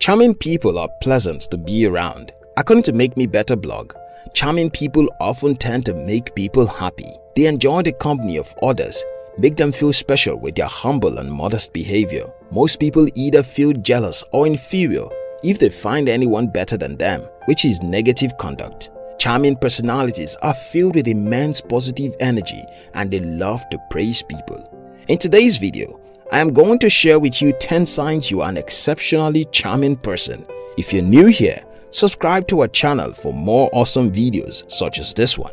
Charming people are pleasant to be around. According to Make Me Better blog, charming people often tend to make people happy. They enjoy the company of others, make them feel special with their humble and modest behavior. Most people either feel jealous or inferior if they find anyone better than them, which is negative conduct. Charming personalities are filled with immense positive energy and they love to praise people. In today's video, I am going to share with you 10 signs you are an exceptionally charming person. If you're new here, subscribe to our channel for more awesome videos such as this one.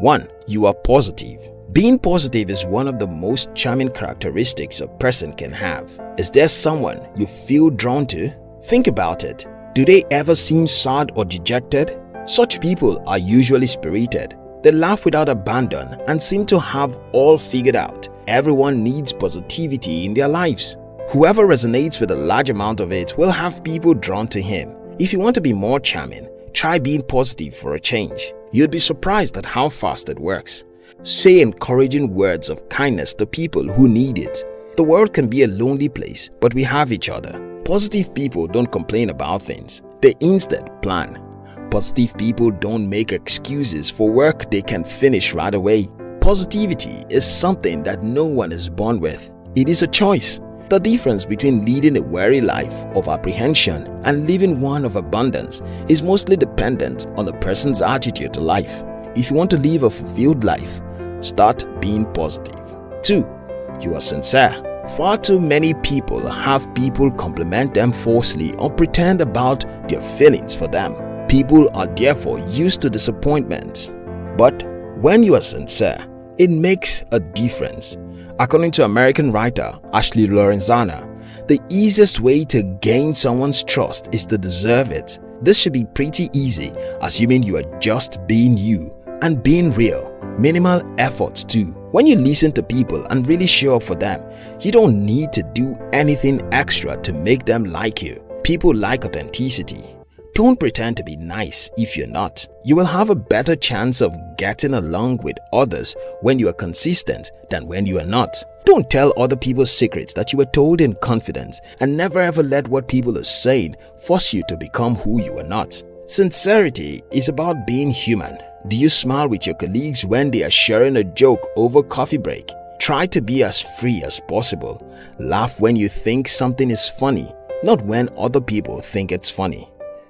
1. You are positive. Being positive is one of the most charming characteristics a person can have. Is there someone you feel drawn to? Think about it. Do they ever seem sad or dejected? Such people are usually spirited. They laugh without abandon and seem to have all figured out. Everyone needs positivity in their lives. Whoever resonates with a large amount of it will have people drawn to him. If you want to be more charming, try being positive for a change. You'd be surprised at how fast it works. Say encouraging words of kindness to people who need it. The world can be a lonely place, but we have each other. Positive people don't complain about things. They instead plan. Positive people don't make excuses for work they can finish right away. Positivity is something that no one is born with. It is a choice. The difference between leading a weary life of apprehension and living one of abundance is mostly dependent on the person's attitude to life. If you want to live a fulfilled life, start being positive. 2. You are sincere. Far too many people have people compliment them falsely or pretend about their feelings for them. People are therefore used to disappointment. But when you are sincere, it makes a difference. According to American writer Ashley Lorenzana, the easiest way to gain someone's trust is to deserve it. This should be pretty easy, assuming you are just being you and being real. Minimal efforts too. When you listen to people and really show up for them, you don't need to do anything extra to make them like you. People like authenticity. Don't pretend to be nice if you're not. You will have a better chance of getting along with others when you are consistent than when you are not. Don't tell other people's secrets that you were told in confidence and never ever let what people are saying force you to become who you are not. Sincerity is about being human. Do you smile with your colleagues when they are sharing a joke over coffee break? Try to be as free as possible. Laugh when you think something is funny, not when other people think it's funny.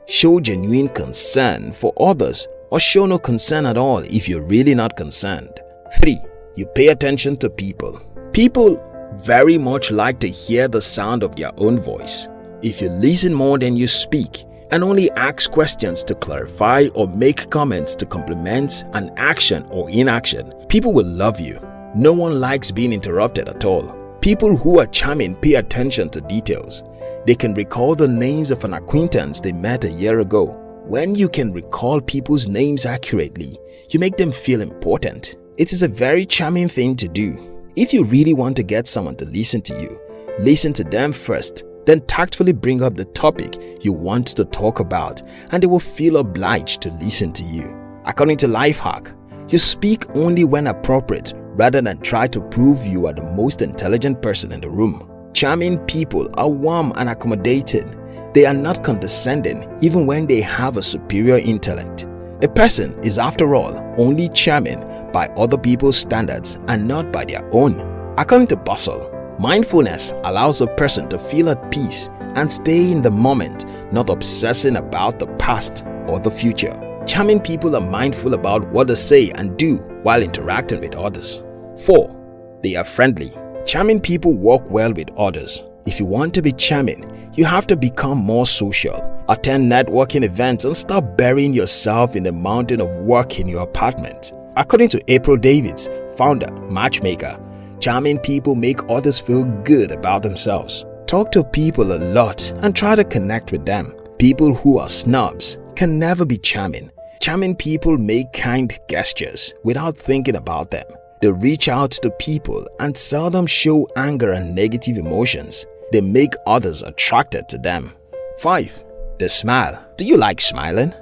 Show genuine concern for others or show no concern at all if you're really not concerned. 3. You pay attention to people. People very much like to hear the sound of their own voice. If you listen more than you speak and only ask questions to clarify or make comments to compliment an action or inaction, people will love you. No one likes being interrupted at all. People who are charming pay attention to details. They can recall the names of an acquaintance they met a year ago. When you can recall people's names accurately, you make them feel important. It is a very charming thing to do. If you really want to get someone to listen to you, listen to them first, then tactfully bring up the topic you want to talk about and they will feel obliged to listen to you. According to Lifehack, you speak only when appropriate rather than try to prove you are the most intelligent person in the room. Charming people are warm and accommodating. They are not condescending even when they have a superior intellect. A person is after all only charming by other people's standards and not by their own. According to Bustle, mindfulness allows a person to feel at peace and stay in the moment, not obsessing about the past or the future. Charming people are mindful about what they say and do while interacting with others. 4. They are friendly. Charming people work well with others. If you want to be charming, you have to become more social. Attend networking events and stop burying yourself in the mountain of work in your apartment. According to April Davis, founder, matchmaker, charming people make others feel good about themselves. Talk to people a lot and try to connect with them. People who are snobs can never be charming. Charming people make kind gestures without thinking about them. They reach out to people and seldom show anger and negative emotions. They make others attracted to them. 5. They smile. Do you like smiling?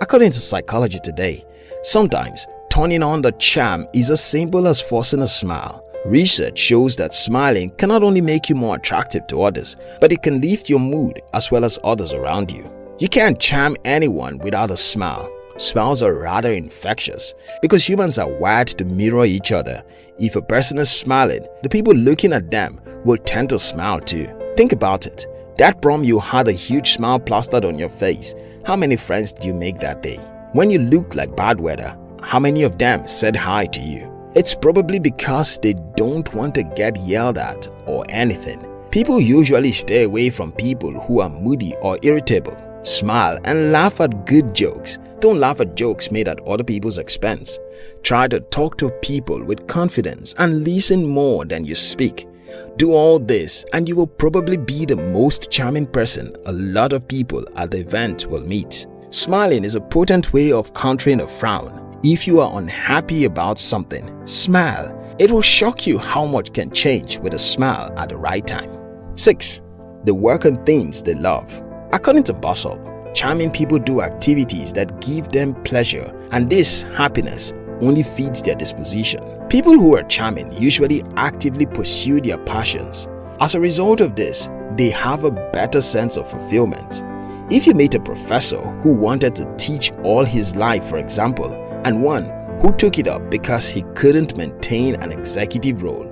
According to Psychology Today, sometimes turning on the charm is as simple as forcing a smile. Research shows that smiling can not only make you more attractive to others, but it can lift your mood as well as others around you. You can't charm anyone without a smile. Smiles are rather infectious because humans are wired to mirror each other. If a person is smiling, the people looking at them will tend to smile too. Think about it. That prom you had a huge smile plastered on your face. How many friends did you make that day? When you looked like bad weather, how many of them said hi to you? It's probably because they don't want to get yelled at or anything. People usually stay away from people who are moody or irritable. Smile and laugh at good jokes. Don't laugh at jokes made at other people's expense. Try to talk to people with confidence and listen more than you speak. Do all this and you will probably be the most charming person a lot of people at the event will meet. Smiling is a potent way of countering a frown if you are unhappy about something, smile. It will shock you how much can change with a smile at the right time. 6. They work on things they love. According to Bustle, charming people do activities that give them pleasure and this happiness only feeds their disposition. People who are charming usually actively pursue their passions. As a result of this, they have a better sense of fulfillment. If you meet a professor who wanted to teach all his life for example, and one who took it up because he couldn't maintain an executive role.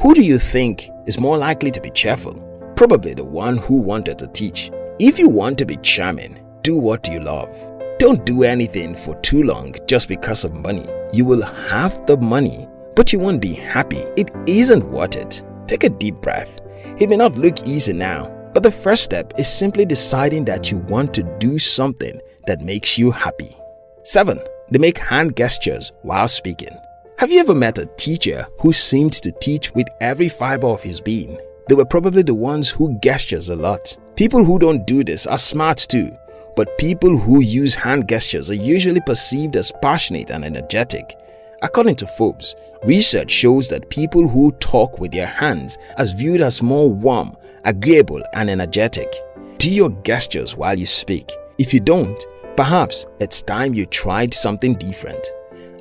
Who do you think is more likely to be cheerful? Probably the one who wanted to teach. If you want to be charming, do what you love. Don't do anything for too long just because of money. You will have the money, but you won't be happy. It isn't worth it. Take a deep breath. It may not look easy now, but the first step is simply deciding that you want to do something that makes you happy. 7. They make hand gestures while speaking. Have you ever met a teacher who seemed to teach with every fiber of his being? They were probably the ones who gestures a lot. People who don't do this are smart too, but people who use hand gestures are usually perceived as passionate and energetic. According to Forbes, research shows that people who talk with their hands are viewed as more warm, agreeable and energetic. Do your gestures while you speak. If you don't, Perhaps it's time you tried something different.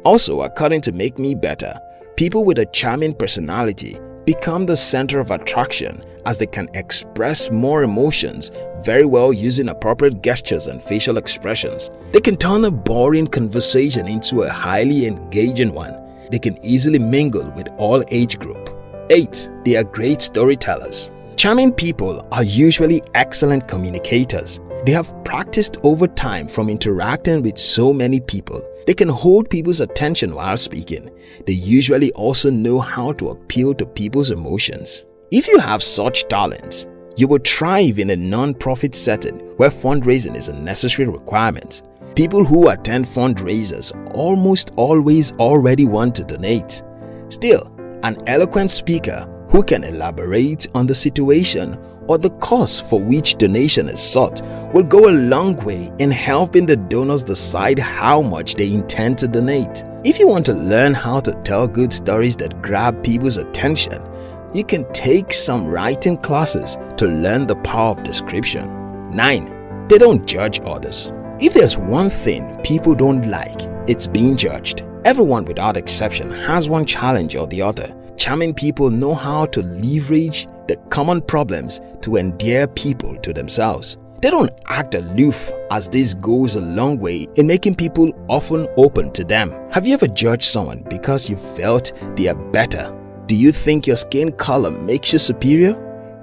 Also, according to Make Me Better, people with a charming personality become the center of attraction as they can express more emotions very well using appropriate gestures and facial expressions. They can turn a boring conversation into a highly engaging one. They can easily mingle with all age group. 8. They are great storytellers. Charming people are usually excellent communicators. They have practiced over time from interacting with so many people. They can hold people's attention while speaking. They usually also know how to appeal to people's emotions. If you have such talents, you will thrive in a non-profit setting where fundraising is a necessary requirement. People who attend fundraisers almost always already want to donate. Still, an eloquent speaker who can elaborate on the situation or the cause for which donation is sought will go a long way in helping the donors decide how much they intend to donate. If you want to learn how to tell good stories that grab people's attention, you can take some writing classes to learn the power of description. 9. They don't judge others. If there's one thing people don't like, it's being judged. Everyone without exception has one challenge or the other. Charming people know how to leverage the common problems to endear people to themselves. They don't act aloof as this goes a long way in making people often open to them. Have you ever judged someone because you felt they are better? Do you think your skin color makes you superior?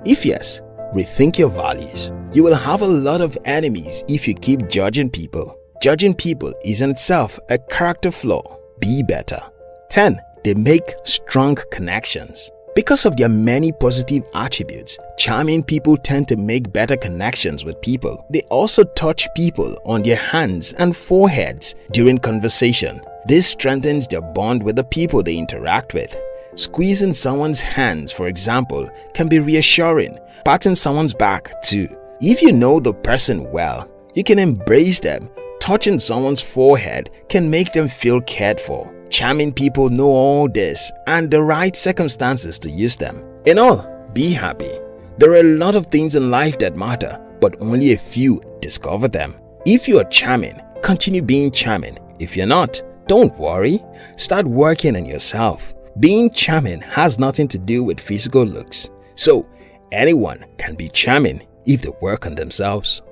If yes, rethink your values. You will have a lot of enemies if you keep judging people. Judging people is in itself a character flaw. Be better. 10. They make strong connections. Because of their many positive attributes, charming people tend to make better connections with people. They also touch people on their hands and foreheads during conversation. This strengthens their bond with the people they interact with. Squeezing someone's hands, for example, can be reassuring. Patting someone's back too. If you know the person well, you can embrace them. Touching someone's forehead can make them feel cared for. Charming people know all this and the right circumstances to use them. In all, be happy. There are a lot of things in life that matter, but only a few discover them. If you are charming, continue being charming. If you're not, don't worry. Start working on yourself. Being charming has nothing to do with physical looks, so anyone can be charming if they work on themselves.